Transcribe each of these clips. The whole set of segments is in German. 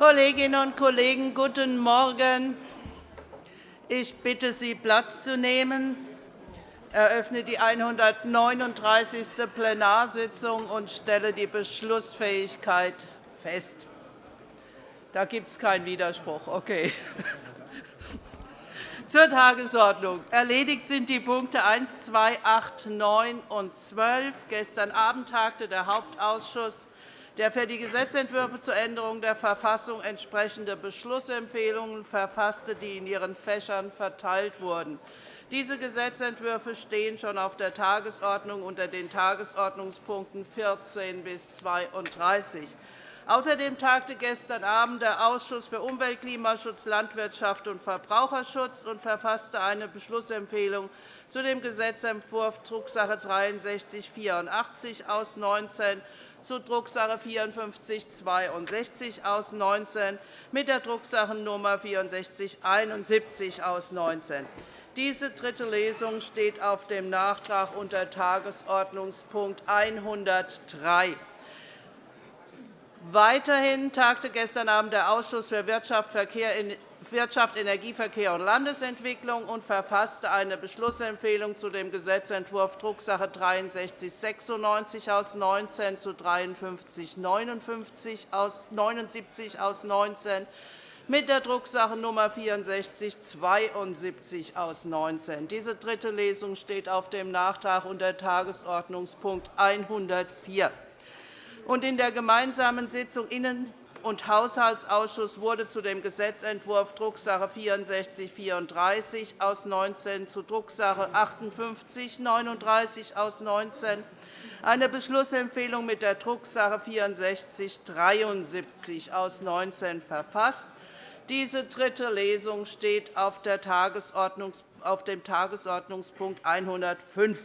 Kolleginnen und Kollegen, guten Morgen. Ich bitte Sie, Platz zu nehmen. Ich eröffne die 139. Plenarsitzung und stelle die Beschlussfähigkeit fest. Da gibt es keinen Widerspruch. Okay. Zur Tagesordnung. Erledigt sind die Punkte 1, 2, 8, 9 und 12. Gestern Abend tagte der Hauptausschuss, der für die Gesetzentwürfe zur Änderung der Verfassung entsprechende Beschlussempfehlungen verfasste, die in ihren Fächern verteilt wurden. Diese Gesetzentwürfe stehen schon auf der Tagesordnung unter den Tagesordnungspunkten 14 bis 32. Außerdem tagte gestern Abend der Ausschuss für Umwelt, Klimaschutz, Landwirtschaft und Verbraucherschutz und verfasste eine Beschlussempfehlung zu dem Gesetzentwurf Drucksache /8384 aus 19 zu Drucksache 5462 aus 19 mit der Drucksachennummer 6471 aus 19. Diese dritte Lesung steht auf dem Nachtrag unter Tagesordnungspunkt 103. Weiterhin tagte gestern Abend der Ausschuss für Wirtschaft, Energieverkehr und Landesentwicklung und verfasste eine Beschlussempfehlung zu dem Gesetzentwurf Drucksache /6396 aus 19 zu 5379 aus 19 mit der Drucksachennummer 6472 aus 19. Diese dritte Lesung steht auf dem Nachtrag unter Tagesordnungspunkt 104 und in der gemeinsamen Sitzung Innen- und Haushaltsausschuss wurde zu dem Gesetzentwurf Drucksache 6434 aus 19 zu Drucksache 5839 aus 19 eine Beschlussempfehlung mit der Drucksache 6473 aus 19 verfasst. Diese dritte Lesung steht auf dem Tagesordnungspunkt 105.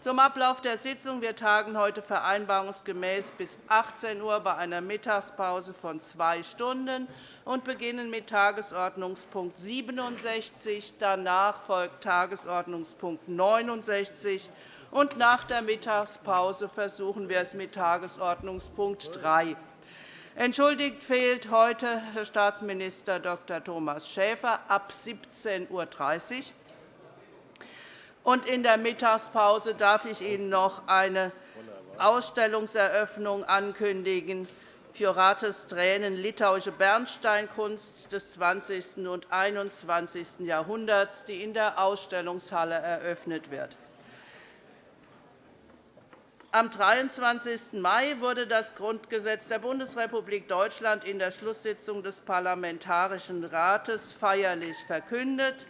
Zum Ablauf der Sitzung. Wir tagen heute vereinbarungsgemäß bis 18 Uhr bei einer Mittagspause von zwei Stunden und beginnen mit Tagesordnungspunkt 67. Danach folgt Tagesordnungspunkt 69. Und nach der Mittagspause versuchen wir es mit Tagesordnungspunkt 3. Entschuldigt fehlt heute Herr Staatsminister Dr. Thomas Schäfer ab 17.30 Uhr. Und in der Mittagspause darf ich Ihnen noch eine Ausstellungseröffnung ankündigen. Fiorates Tränen, litauische Bernsteinkunst des 20. und 21. Jahrhunderts, die in der Ausstellungshalle eröffnet wird. Am 23. Mai wurde das Grundgesetz der Bundesrepublik Deutschland in der Schlusssitzung des Parlamentarischen Rates feierlich verkündet.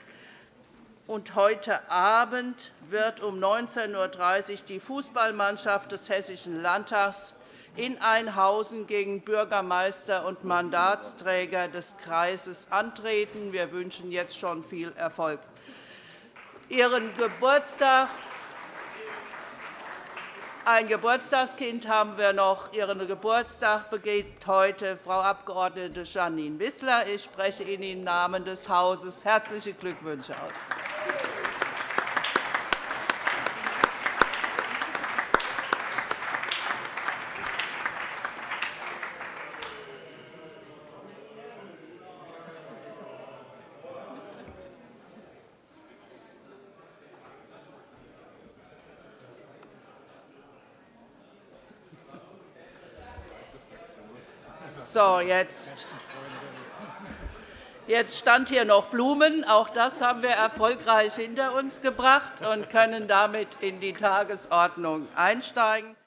Und heute Abend wird um 19.30 Uhr die Fußballmannschaft des Hessischen Landtags in Einhausen gegen Bürgermeister und Mandatsträger des Kreises antreten. Wir wünschen jetzt schon viel Erfolg. Ihren Geburtstag ein Geburtstagskind haben wir noch. Ihren Geburtstag begeht heute Frau Abg. Janine Wissler. Ich spreche Ihnen im Namen des Hauses herzliche Glückwünsche aus. So, jetzt Jetzt stand hier noch Blumen. Auch das haben wir erfolgreich hinter uns gebracht und können damit in die Tagesordnung einsteigen.